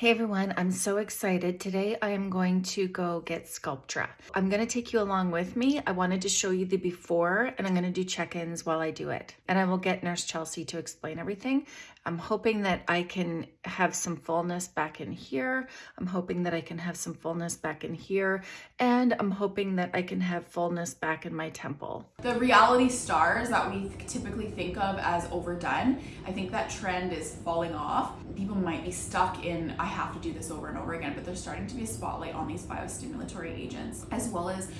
Hey everyone, I'm so excited. Today I am going to go get Sculptra. I'm going to take you along with me. I wanted to show you the before and I'm going to do check-ins while I do it. And I will get Nurse Chelsea to explain everything. I'm hoping that I can have some fullness back in here. I'm hoping that I can have some fullness back in here. And I'm hoping that I can have fullness back in my temple. The reality stars that we typically think of as overdone, I think that trend is falling off. People might be stuck in, I have to do this over and over again, but there's starting to be a spotlight on these biostimulatory agents, as well as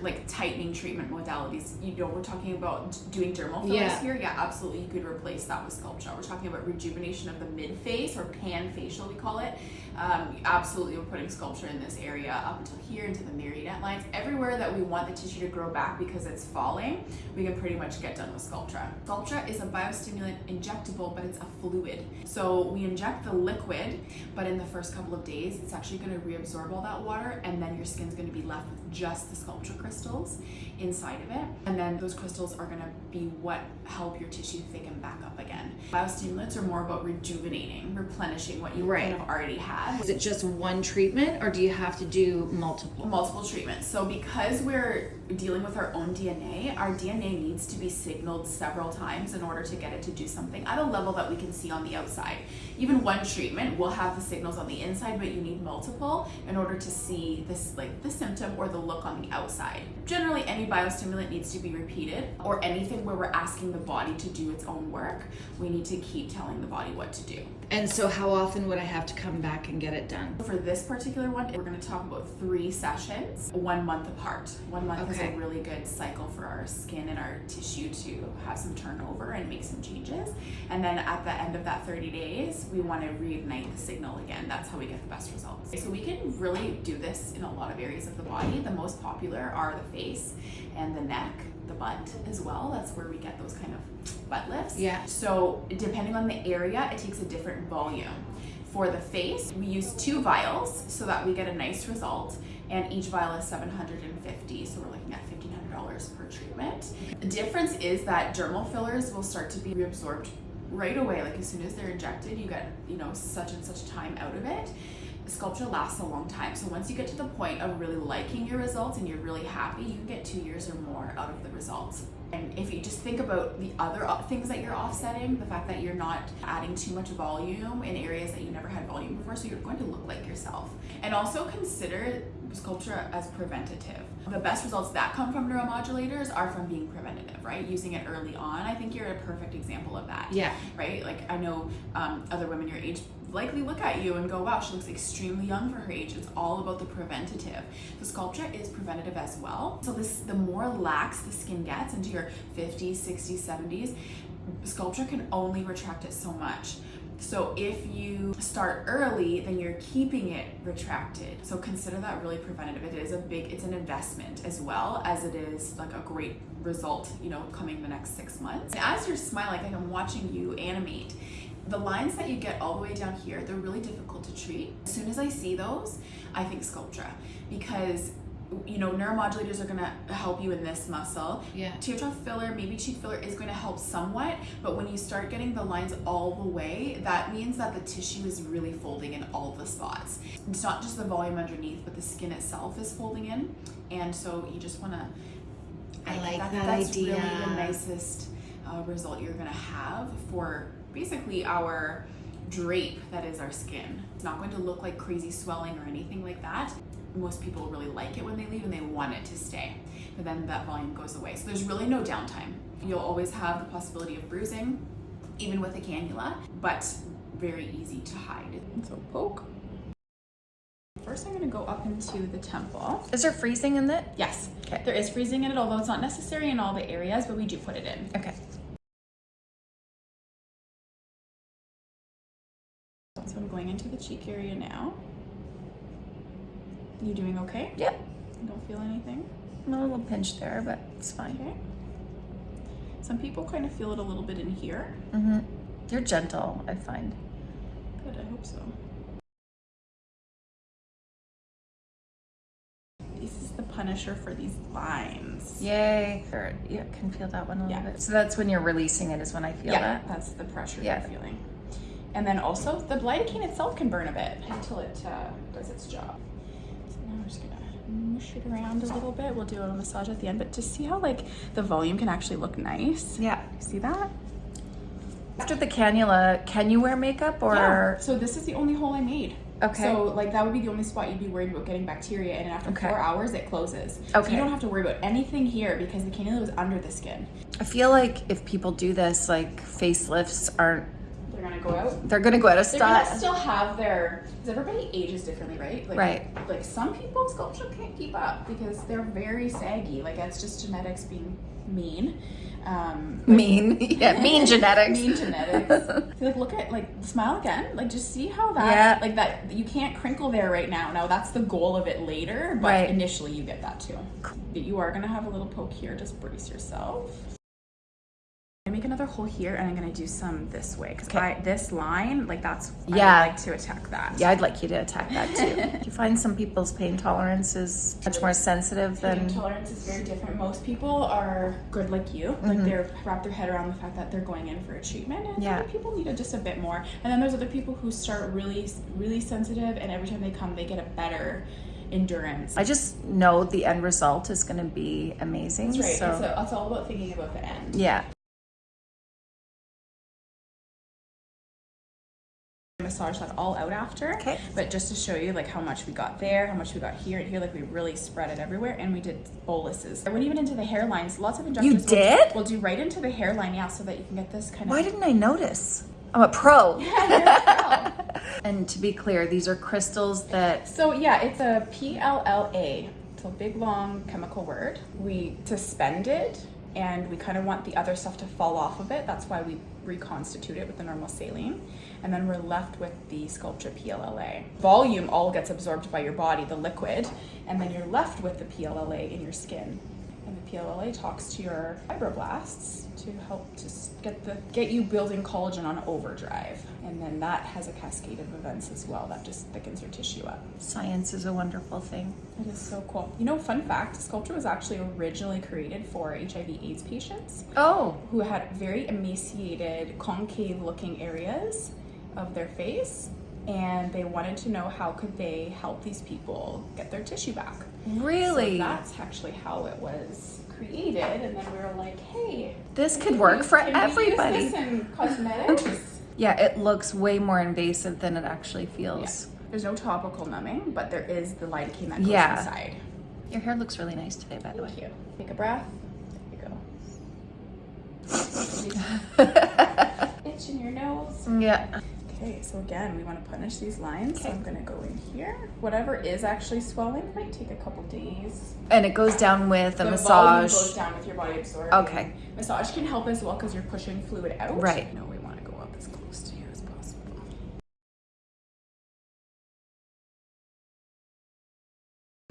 like tightening treatment modalities. You know, we're talking about doing dermal fillers yeah. here. Yeah, absolutely. You could replace that with Sculptra. We're talking about rejuvenation of the mid face or pan facial, we call it. Um, absolutely, we're putting Sculptra in this area up until here into the marionette lines. Everywhere that we want the tissue to grow back because it's falling, we can pretty much get done with Sculptra. Sculptra is a biostimulant injectable, but it's a fluid. So we inject the liquid, but in the first couple of days, it's actually going to reabsorb all that water, and then your skin's going to be left with just the Sculptra crystals inside of it. And then those crystals are going to be what help your tissue thicken back up again. Biostimulants are more about rejuvenating, replenishing what you right. kind of already had. Is it just one treatment or do you have to do multiple? Multiple treatments. So because we're dealing with our own DNA, our DNA needs to be signaled several times in order to get it to do something at a level that we can see on the outside. Even one treatment will have the signals on the inside, but you need multiple in order to see this like the symptom or the look on the outside. Generally, any biostimulant needs to be repeated or anything where we're asking the body to do its own work, we need to keep telling the body what to do. And so how often would I have to come back and get it done? For this particular one, we're gonna talk about three sessions, one month apart. One month okay. is a really good cycle for our skin and our tissue to have some turnover and make some changes. And then at the end of that 30 days, we wanna reignite the signal again. That's how we get the best results. So we can really do this in a lot of areas of the body. The most popular are the face and the neck the butt as well. That's where we get those kind of butt lifts. Yeah. So depending on the area, it takes a different volume. For the face, we use two vials so that we get a nice result and each vial is 750 so we're looking at $1,500 per treatment. The difference is that dermal fillers will start to be reabsorbed right away like as soon as they're injected you get you know such and such time out of it Sculptra lasts a long time. So once you get to the point of really liking your results and you're really happy, you can get two years or more out of the results. And if you just think about the other things that you're offsetting, the fact that you're not adding too much volume in areas that you never had volume before, so you're going to look like yourself. And also consider Sculptra as preventative. The best results that come from neuromodulators are from being preventative, right? Using it early on. I think you're a perfect example of that. Yeah. Right? Like I know um, other women your age likely look at you and go, wow, she looks extremely young for her age. It's all about the preventative. The Sculptra is preventative as well. So this, the more lax the skin gets into your 50s, 60s, 70s, Sculptra can only retract it so much. So if you start early, then you're keeping it retracted. So consider that really preventative. It is a big, it's an investment as well as it is like a great result, you know, coming the next six months. And as you're smiling, like I'm watching you animate, the lines that you get all the way down here, they're really difficult to treat. As soon as I see those, I think Sculptra because you know, neuromodulators are gonna help you in this muscle. Yeah. Teardrop filler, maybe cheek filler is going to help somewhat, but when you start getting the lines all the way, that means that the tissue is really folding in all the spots. It's not just the volume underneath, but the skin itself is folding in, and so you just want to. I, I like that, that that's idea. really the nicest uh, result you're gonna have for basically our drape that is our skin. It's not going to look like crazy swelling or anything like that most people really like it when they leave and they want it to stay. But then that volume goes away. So there's really no downtime. You'll always have the possibility of bruising, even with a cannula, but very easy to hide. So poke. First, I'm gonna go up into the temple. Is there freezing in it? Yes, okay. there is freezing in it, although it's not necessary in all the areas, but we do put it in. Okay. So I'm going into the cheek area now. You doing okay? Yep. You don't feel anything? I'm a little pinched there, but it's fine. Okay. Some people kind of feel it a little bit in here. Mm-hmm. You're gentle, I find. Good, I hope so. This is the punisher for these lines. Yay. Yeah, can feel that one a little yeah. bit. So that's when you're releasing it is when I feel yeah, that? that's the pressure yeah. you're feeling. And then also the lidocaine itself can burn a bit until it uh, does its job. So now we're just gonna mush it around a little bit. We'll do a little massage at the end, but to see how like the volume can actually look nice. Yeah. See that? After the cannula, can you wear makeup or? Yeah. So this is the only hole I made. Okay. So like that would be the only spot you'd be worried about getting bacteria in, and after Okay. four hours it closes. Okay. So you don't have to worry about anything here because the cannula was under the skin. I feel like if people do this, like facelifts aren't, They're gonna go out. they're gonna go out of style. They're gonna still have their. Because everybody ages differently, right? Like, Right. Like some people Sculptra can't keep up because they're very saggy. Like that's just genetics being mean. Um, Mean, yeah, mean genetics. mean genetics. like look at like smile again. Like just see how that Yeah. like that you can't crinkle there right now. Now that's the goal of it later, but Right. initially you get that too. You are gonna have a little poke here. Just brace yourself. I make another hole here, and I'm gonna do some this way because Okay. I this line like that's I Yeah. would like to attack that. Yeah, I'd like you to attack that too. Do you find some people's pain tolerance is much more sensitive Pain than? tolerance is very different. Most people are good like you, like they're wrap their head around the fact that they're going in for a treatment, and Mm-hmm. Yeah. other people need it just a bit more. And then there's other people who start really, really sensitive, and every time they come, they get a better endurance. I just know the end result is going to be amazing. That's right. So It's, a, it's all about thinking about the end. yeah, Massage that all out after. Okay. But just to show you like how much we got there, how much we got here and here, like we really spread it everywhere, and we did boluses. I went even into the hairlines. Lots of injections. You did? Will do right into the hairline, yeah, so that you can get this kind of. why didn't I notice? I'm a pro. Yeah, a pro. And to be clear, these are crystals that So yeah, it's a PLLA. It's a big long chemical word. We suspend it and we kind of want the other stuff to fall off of it. That's why we reconstitute it with the normal saline. And then we're left with the Sculptra PLLA. Volume all gets absorbed by your body, the liquid, and then you're left with the PLLA in your skin. PLLA talks to your fibroblasts to help to get the get you building collagen on overdrive. And then that has a cascade of events as well that just thickens your tissue up. science is a wonderful thing. It is so cool. You know, fun fact, Sculptra was actually originally created for HIV AIDS patients Oh, who had very emaciated, concave looking areas of their face and they wanted to know how could they help these people get their tissue back. really? So that's actually how it was created and then we were like, hey, this could work for can we use everybody. this in cosmetics? Yeah, it looks way more invasive than it actually yeah. feels. There's no topical numbing, but there is the lidocaine that goes Yeah. inside. Your hair looks really nice today, by the way. Thank you. Take a breath. There you go. Itch in your nose. yeah. Okay, so again, we want to punish these lines. So I'm going to go in here. Whatever is actually swelling might take a couple days. And it goes down with a the massage. volume goes down with your body absorbing. Okay. Massage can help as well because you're pushing fluid out. Right. No, we want to go up as close to here as possible.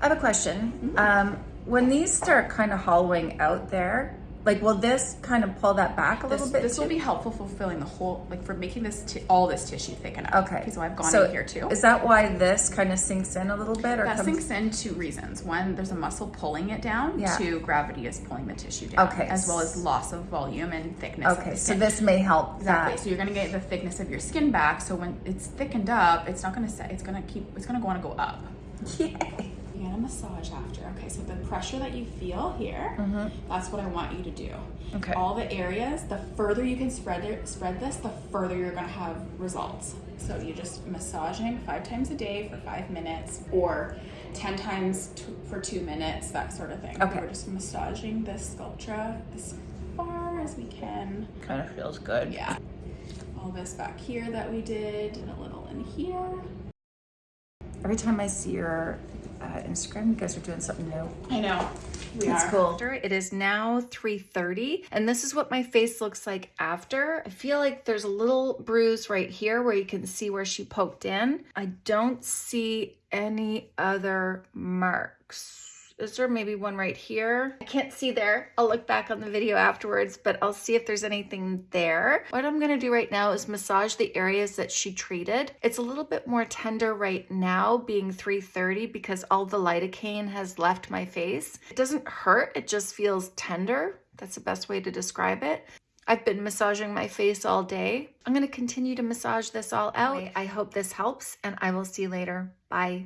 I have a question. Mm-hmm. Um, when these start kind of hollowing out there, like will this kind of pull that back a little bit? this will be helpful for filling the whole, like for making this ti- all this tissue thick enough. Okay. So I've gone So in here too. Is that why this kind of sinks in a little bit or That comes sinks in two reasons. One, there's a muscle pulling it down. Yeah. Two, gravity is pulling the tissue down. Okay. As well as loss of volume and thickness. Okay, so this may help Exactly. that. So you're gonna get the thickness of your skin back. So when it's thickened up, it's not gonna set. It's gonna keep. It's gonna want to go up. Yay. Get a massage after. Okay. So the pressure that you feel here, that's what I want you to do. Mm-hmm. Okay. All the areas. The further you can spread it, spread this, the further you're gonna have results. So you're just massaging five times a day for five minutes, or ten times t- for two minutes, that sort of thing. Okay. We're just massaging this Sculptra as far as we can. Kind of feels good. Yeah. All this back here that we did, and a little in here. Every time I see your uh, Instagram, you guys are doing something new. I know. We That's are. cool. It is now 3.30 and this is what my face looks like after. I feel like there's a little bruise right here where you can see where she poked in. I don't see any other marks. Is there maybe one right here? I can't see there. I'll look back on the video afterwards, but I'll see if there's anything there. What I'm gonna do right now is massage the areas that she treated. It's a little bit more tender right now, being 3.30 because all the lidocaine has left my face. It doesn't hurt, it just feels tender. That's the best way to describe it. I've been massaging my face all day. I'm to continue to massage this all out. I hope this helps and I will see you later. Bye.